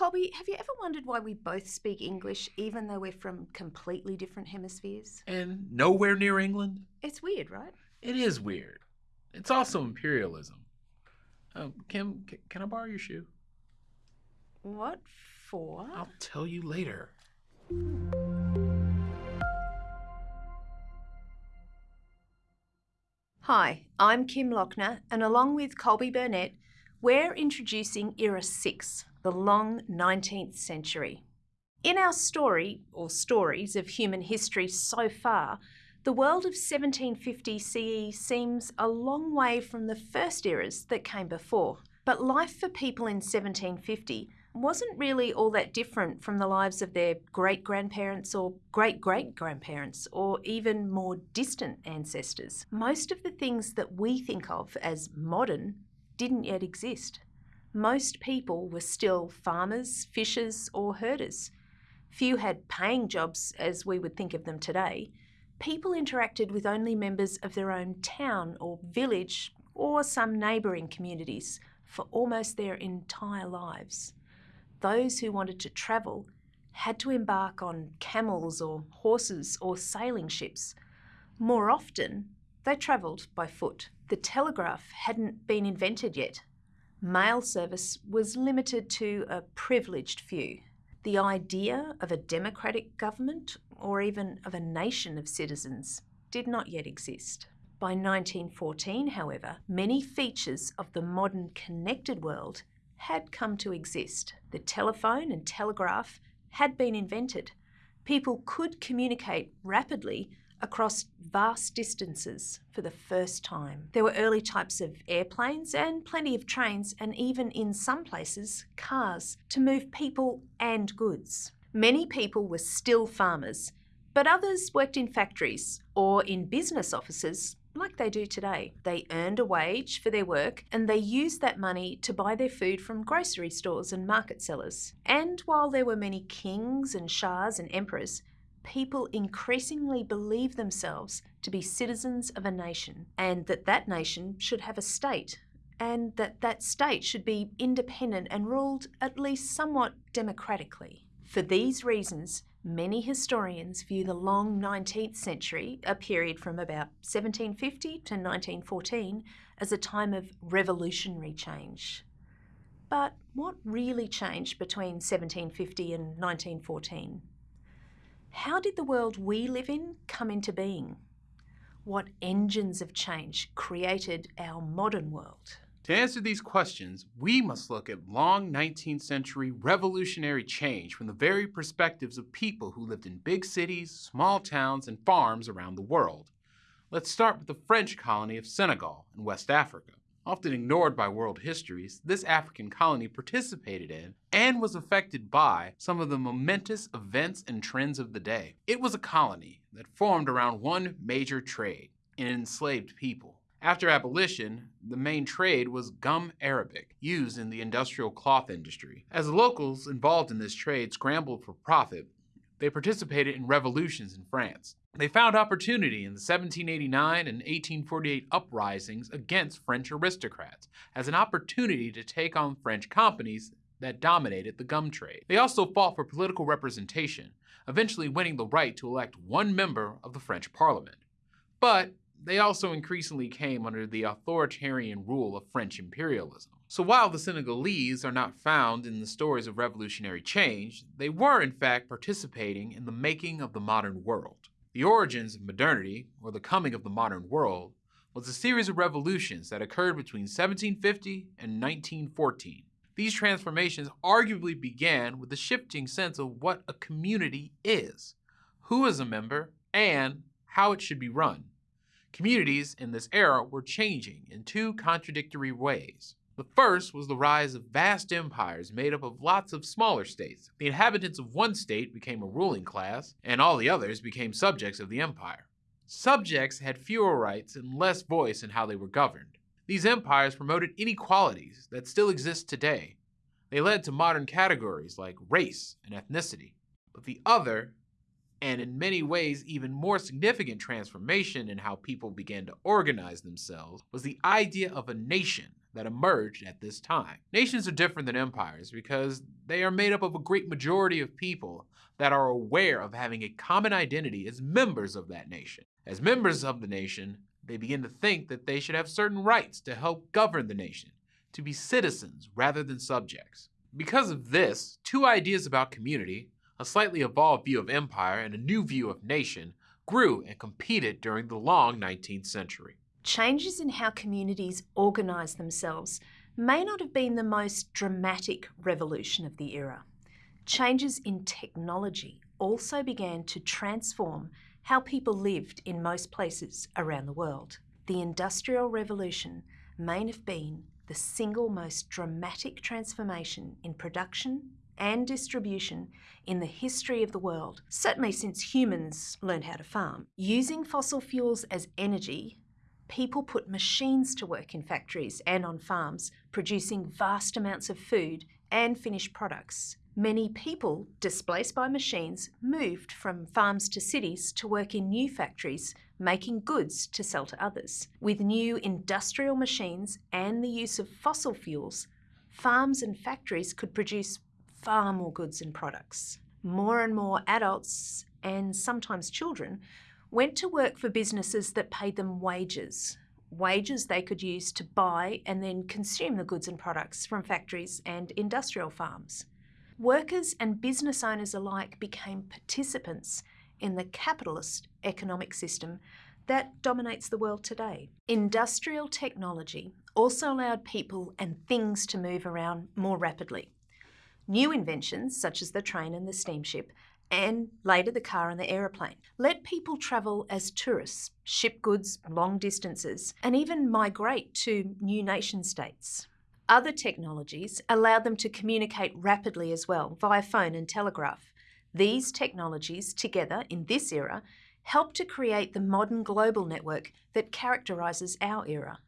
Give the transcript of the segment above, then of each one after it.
Colby, have you ever wondered why we both speak English even though we're from completely different hemispheres? And nowhere near England? It's weird, right? It is weird. It's also imperialism. Um, Kim, c- can I borrow your shoe? What for? I'll tell you later. Hi, I'm Kim Lochner, and along with Colby Burnett, we're introducing Era 6, the long 19th century. In our story, or stories, of human history so far, the world of 1750 CE seems a long way from the first eras that came before. But life for people in 1750 wasn't really all that different from the lives of their great grandparents or great great grandparents or even more distant ancestors. Most of the things that we think of as modern didn't yet exist. Most people were still farmers, fishers, or herders. Few had paying jobs as we would think of them today. People interacted with only members of their own town or village or some neighbouring communities for almost their entire lives those who wanted to travel had to embark on camels or horses or sailing ships. More often, they travelled by foot. The telegraph hadn't been invented yet. Mail service was limited to a privileged few. The idea of a democratic government or even of a nation of citizens did not yet exist. By 1914, however, many features of the modern connected world had come to exist. The telephone and telegraph had been invented. People could communicate rapidly across vast distances for the first time. There were early types of airplanes and plenty of trains, and even in some places, cars to move people and goods. Many people were still farmers, but others worked in factories or in business offices like they do today. They earned a wage for their work and they used that money to buy their food from grocery stores and market sellers. And while there were many kings and shahs and emperors, people increasingly believe themselves to be citizens of a nation and that that nation should have a state and that that state should be independent and ruled at least somewhat democratically. For these reasons, Many historians view the long 19th century, a period from about 1750 to 1914, as a time of revolutionary change. But what really changed between 1750 and 1914? How did the world we live in come into being? What engines of change created our modern world? To answer these questions, we must look at long 19th century revolutionary change from the very perspectives of people who lived in big cities, small towns, and farms around the world. Let's start with the French colony of Senegal in West Africa. Often ignored by world histories, this African colony participated in and was affected by some of the momentous events and trends of the day. It was a colony that formed around one major trade, an enslaved people. After abolition, the main trade was gum arabic, used in the industrial cloth industry. As locals involved in this trade scrambled for profit, they participated in revolutions in France. They found opportunity in the 1789 and 1848 uprisings against French aristocrats as an opportunity to take on French companies that dominated the gum trade. They also fought for political representation, eventually winning the right to elect one member of the French parliament. But they also increasingly came under the authoritarian rule of French imperialism. So while the Senegalese are not found in the stories of revolutionary change, they were in fact participating in the making of the modern world. The origins of modernity, or the coming of the modern world, was a series of revolutions that occurred between 1750 and 1914. These transformations arguably began with the shifting sense of what a community is, who is a member, and how it should be run. Communities in this era were changing in two contradictory ways. The first was the rise of vast empires made up of lots of smaller states. The inhabitants of one state became a ruling class, and all the others became subjects of the empire. Subjects had fewer rights and less voice in how they were governed. These empires promoted inequalities that still exist today. They led to modern categories like race and ethnicity. But the other and in many ways even more significant transformation in how people began to organize themselves was the idea of a nation that emerged at this time. Nations are different than empires because they are made up of a great majority of people that are aware of having a common identity as members of that nation. As members of the nation, they begin to think that they should have certain rights to help govern the nation, to be citizens rather than subjects. Because of this, two ideas about community, a slightly evolved view of empire and a new view of nation, grew and competed during the long 19th century. Changes in how communities organise themselves may not have been the most dramatic revolution of the era. Changes in technology also began to transform how people lived in most places around the world. The Industrial Revolution may have been the single most dramatic transformation in production and distribution in the history of the world, certainly since humans learned how to farm. Using fossil fuels as energy, people put machines to work in factories and on farms, producing vast amounts of food and finished products. Many people, displaced by machines, moved from farms to cities to work in new factories, making goods to sell to others. With new industrial machines and the use of fossil fuels, farms and factories could produce far more goods and products. More and more adults, and sometimes children, went to work for businesses that paid them wages, wages they could use to buy and then consume the goods and products from factories and industrial farms workers and business owners alike became participants in the capitalist economic system that dominates the world today. Industrial technology also allowed people and things to move around more rapidly. New inventions, such as the train and the steamship, and later the car and the aeroplane, let people travel as tourists, ship goods long distances, and even migrate to new nation states. Other technologies allowed them to communicate rapidly as well via phone and telegraph. These technologies, together in this era, helped to create the modern global network that characterises our era.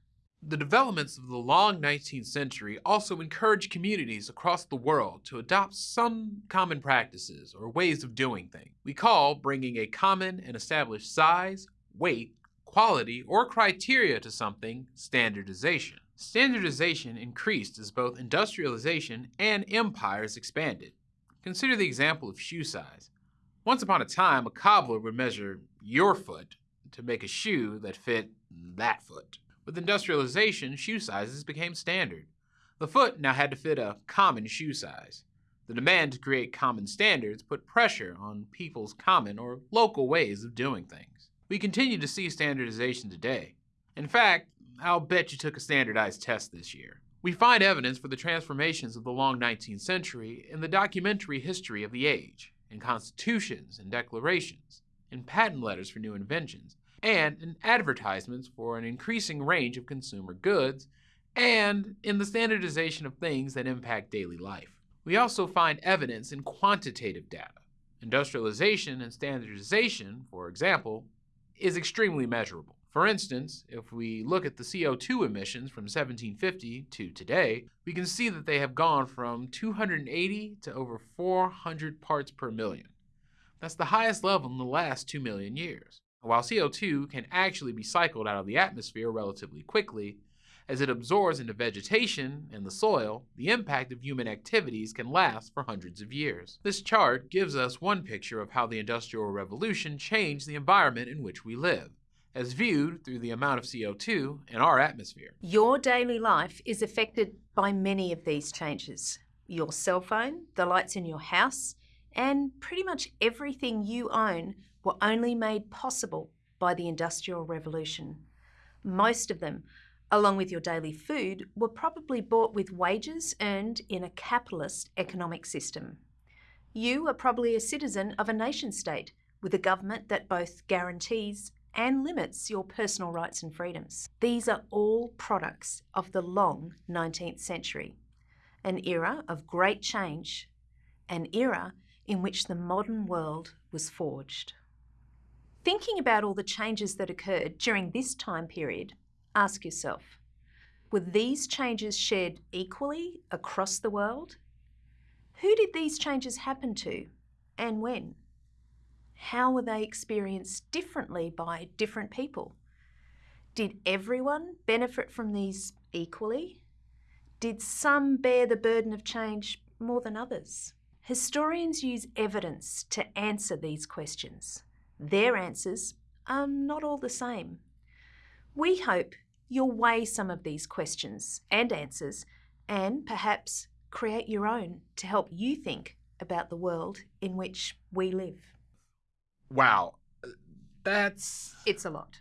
The developments of the long 19th century also encouraged communities across the world to adopt some common practices or ways of doing things. We call bringing a common and established size, weight, quality, or criteria to something standardization. Standardization increased as both industrialization and empires expanded. Consider the example of shoe size. Once upon a time, a cobbler would measure your foot to make a shoe that fit that foot. With industrialization, shoe sizes became standard. The foot now had to fit a common shoe size. The demand to create common standards put pressure on people's common or local ways of doing things. We continue to see standardization today. In fact, I'll bet you took a standardized test this year. We find evidence for the transformations of the long 19th century in the documentary history of the age, in constitutions and declarations, in patent letters for new inventions, and in advertisements for an increasing range of consumer goods, and in the standardization of things that impact daily life. We also find evidence in quantitative data. Industrialization and standardization, for example, is extremely measurable. For instance, if we look at the CO2 emissions from 1750 to today, we can see that they have gone from 280 to over 400 parts per million. That's the highest level in the last 2 million years. While CO2 can actually be cycled out of the atmosphere relatively quickly, as it absorbs into vegetation and the soil, the impact of human activities can last for hundreds of years. This chart gives us one picture of how the Industrial Revolution changed the environment in which we live as viewed through the amount of CO2 in our atmosphere. Your daily life is affected by many of these changes. Your cell phone, the lights in your house, and pretty much everything you own were only made possible by the Industrial Revolution. Most of them, along with your daily food, were probably bought with wages earned in a capitalist economic system. You are probably a citizen of a nation state with a government that both guarantees and limits your personal rights and freedoms. These are all products of the long 19th century, an era of great change, an era in which the modern world was forged. Thinking about all the changes that occurred during this time period, ask yourself, were these changes shared equally across the world? Who did these changes happen to and when? how were they experienced differently by different people? Did everyone benefit from these equally? Did some bear the burden of change more than others? Historians use evidence to answer these questions. Their answers are not all the same. We hope you'll weigh some of these questions and answers and perhaps create your own to help you think about the world in which we live. Wow. That's. It's a lot.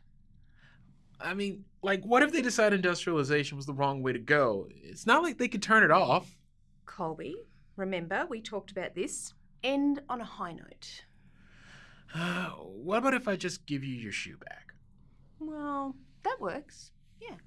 I mean, like, what if they decide industrialization was the wrong way to go? It's not like they could turn it off. Colby, remember we talked about this. End on a high note. What about if I just give you your shoe back? Well, that works. Yeah.